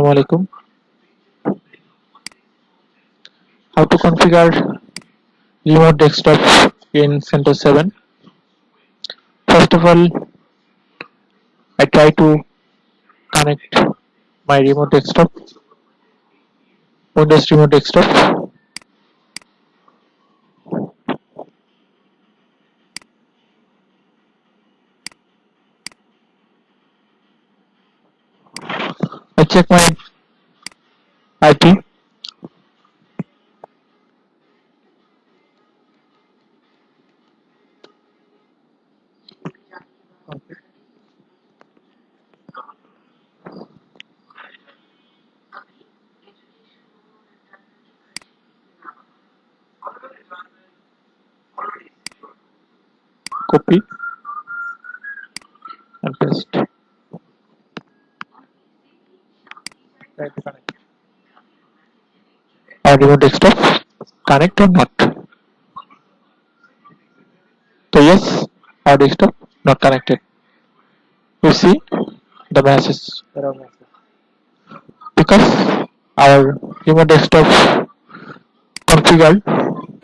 Assalamualaikum. How to configure remote desktop in CentOS 7. First of all, I try to connect my remote desktop, Windows remote desktop. I check my IP copy and paste. Connect. Remote desktop connect or not? So yes, our desktop not connected. You see the message. because our remote desktop configured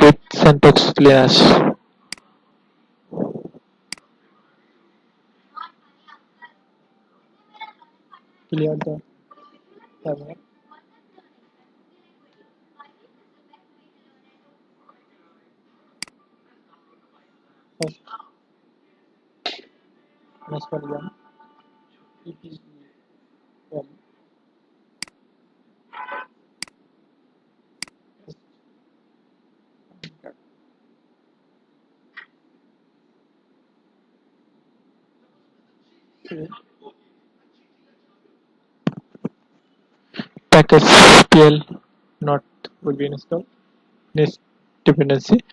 with CentOS Linux. Clear the terminal. First, install yum epel Okay. Package PL not will be installed. Next dependency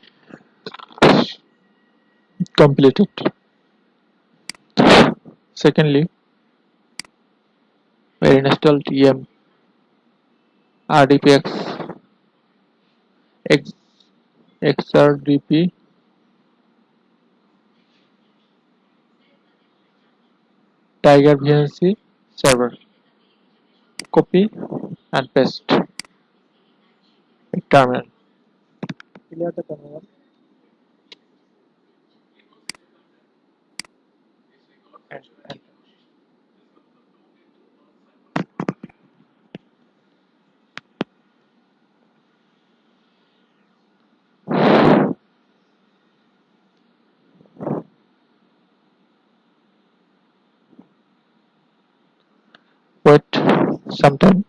completed. Secondly, we installed em rdpx x xrdp tiger vnc server copy and paste terminal Clear the terminal. Some time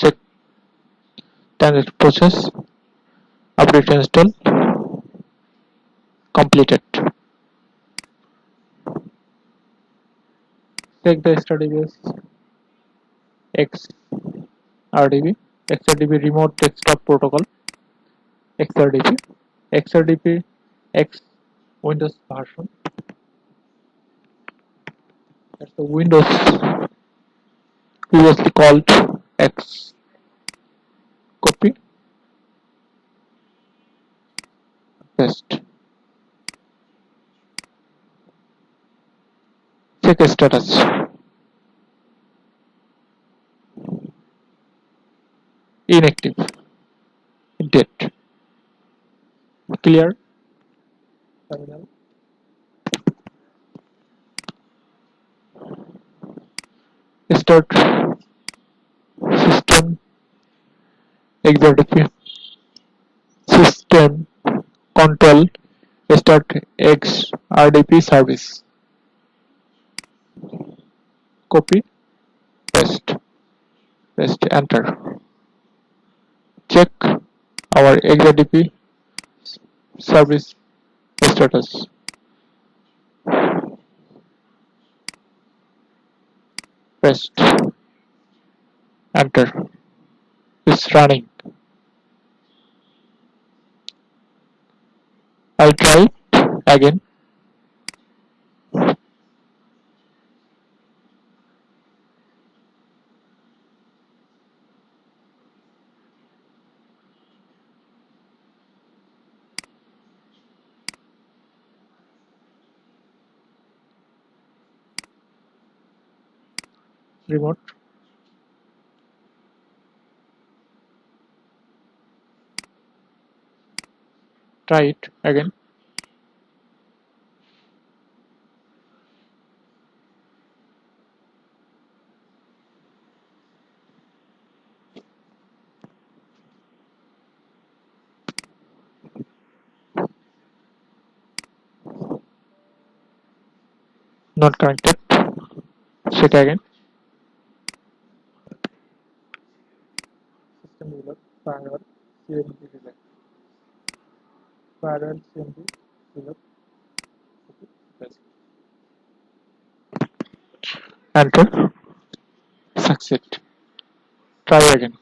check then it process update install completed. Check the xrdbs x rdb xrdb remote desktop protocol xrdp xrdp x windows version. That's the windows previously called x. Copy. Paste. Check status. Inactive. Dead clear. Terminal. Start system. Xrdp system control start x rdp service. Copy. Paste. Paste enter. Check our xrdp service status paste enter it's running. I'll try it again remote. Try it again. Not connected. Check again. Parallel CMP relay parallel CMP relay enter succeed try again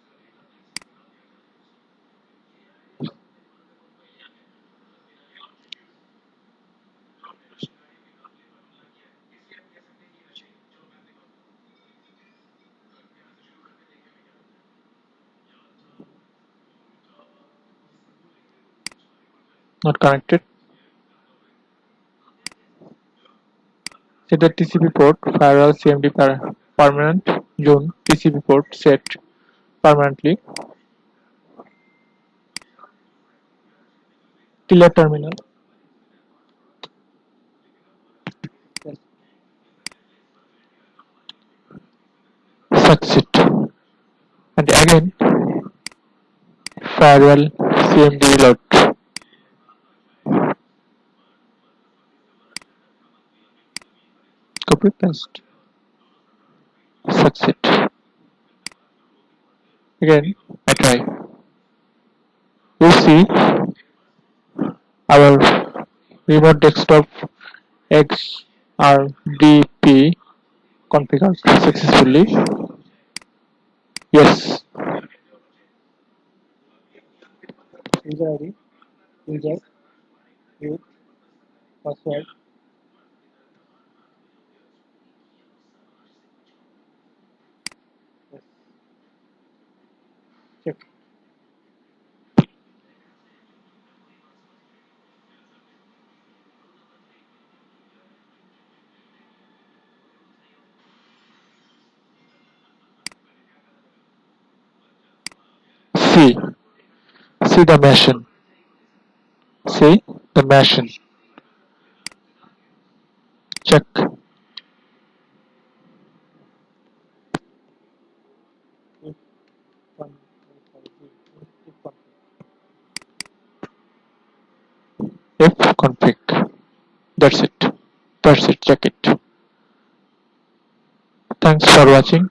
not connected. Set the TCP port firewall CMD per permanent zone TCP port set permanently. Tiller terminal. Succeed and again firewall CMD reload copy paste succeed again I try. You see our remote desktop XRDP configured successfully. Yes. User ID user password see? See the machine. See? The machine. Check. If config. That's it. That's it. Check it. Thanks for watching